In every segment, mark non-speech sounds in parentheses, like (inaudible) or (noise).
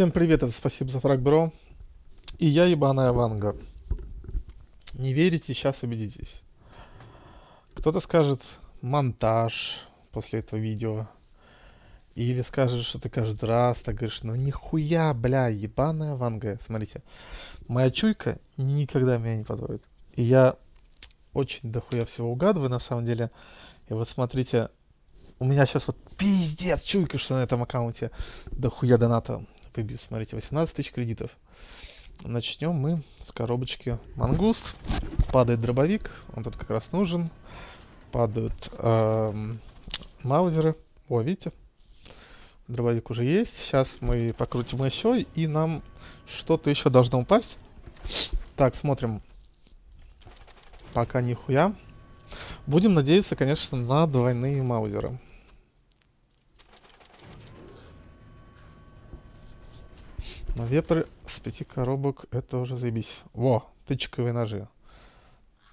Всем привет, это спасибо за фраг, бро. И я ебаная Ванга. Не верите, сейчас убедитесь. Кто-то скажет монтаж после этого видео. Или скажет, что ты каждый раз так говоришь, ну нихуя, бля, ебаная Ванга. Смотрите, моя чуйка никогда меня не подводит. И я очень дохуя всего угадываю, на самом деле. И вот смотрите, у меня сейчас вот пиздец чуйка, что на этом аккаунте дохуя доната выбью. Смотрите, 18 тысяч кредитов. Начнем мы с коробочки мангуст. Падает дробовик, он тут как раз нужен. Падают эм, маузеры. О, видите? Дробовик уже есть. Сейчас мы покрутим еще, и нам что-то еще должно упасть. Так, смотрим. Пока нихуя. Будем надеяться, конечно, на двойные маузеры. Но вепрь с пяти коробок, это уже заебись. Во, тычковые ножи.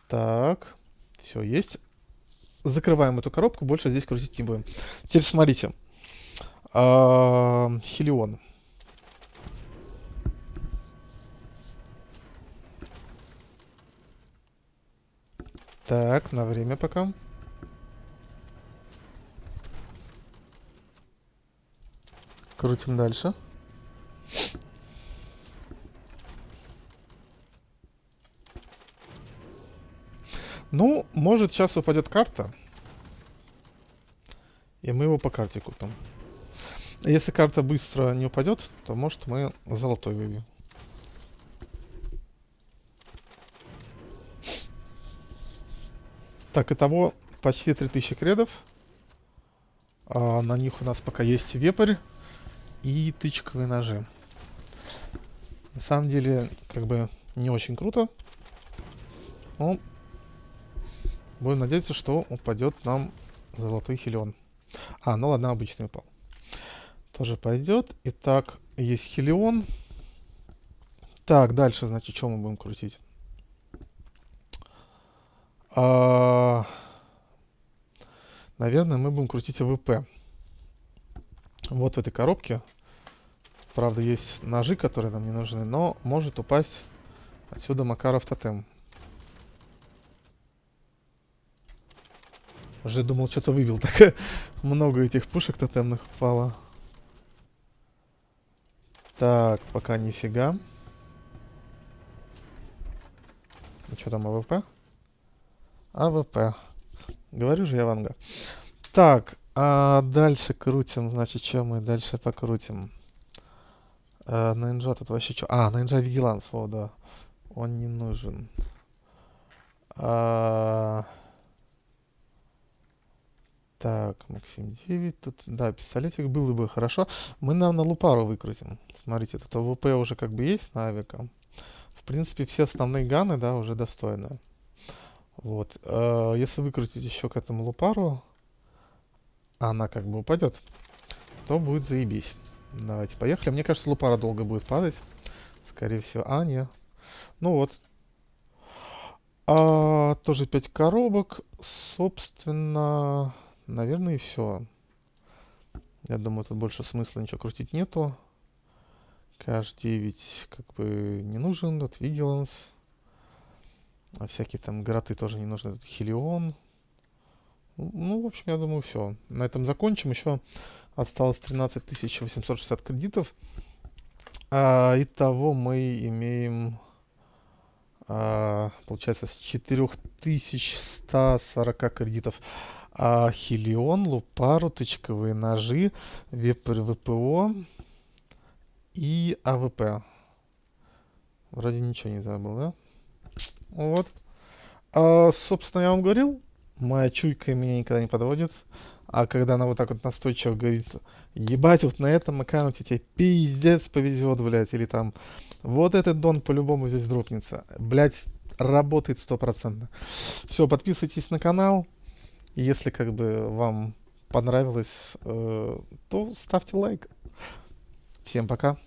Так, все есть. Закрываем эту коробку, больше здесь крутить не будем. Теперь смотрите. А, Хелион. Так, на время пока. Крутим дальше. Ну, может сейчас упадет карта. И мы его по карте купим. Если карта быстро не упадет, то может мы золотой выбьем. Так, итого почти 3000 кредов. А, на них у нас пока есть вепрь и тычковые ножи. На самом деле, как бы не очень круто. Но будем надеяться, что упадет нам золотой хилион. А, ну ладно, обычный упал. Тоже пойдет. Итак, есть хилион. Так, дальше, значит, что мы будем крутить? А, наверное, мы будем крутить АВП. Вот в этой коробке. Правда, есть ножи, которые нам не нужны, но может упасть отсюда Макаров тотем. Уже думал, что-то выбил. (laughs) Так много этих пушек тотемных упало. Так, пока нифига. Ну что там, АВП? АВП. Говорю же я Ванга. Так, а дальше крутим. Значит, что мы дальше покрутим? А, на инжа тут вообще что? А, на инжа Vigilance, вот, да. Он не нужен. А... Так, Максим 9. Тут, да, пистолетик было бы хорошо. Мы, наверное, лупару выкрутим. Смотрите, тут АВП уже как бы есть на авика. В принципе, все основные ганы, да, уже достойны. Вот. Э, если выкрутить еще к этому лупару, она как бы упадет, то будет заебись. Давайте, поехали. Мне кажется, лупара долго будет падать. Скорее всего. А, не. Ну вот. А, тоже 5 коробок. Собственно, наверное, и все. Я думаю, тут больше смысла ничего крутить нету. Каш-9 как бы не нужен. Тут Vigilance. А всякие там гроты тоже не нужны. Тут Хелион. Ну, в общем, я думаю, все. На этом закончим. Еще осталось 13 860 кредитов. А, итого мы имеем, а, получается, с 4140 кредитов. А, Хелион, Лупару, тычковые ножи, ВПО и АВП. Вроде ничего не забыл, да? Вот. А, собственно, я вам говорил, моя чуйка меня никогда не подводит. А когда она вот так вот настойчиво говорит, ебать, вот на этом аккаунте тебе пиздец повезет, блядь, или там, вот этот дон по-любому здесь дропнется. Блядь, работает стопроцентно. Все, подписывайтесь на канал. Если как бы вам понравилось, э, то ставьте лайк. Всем пока.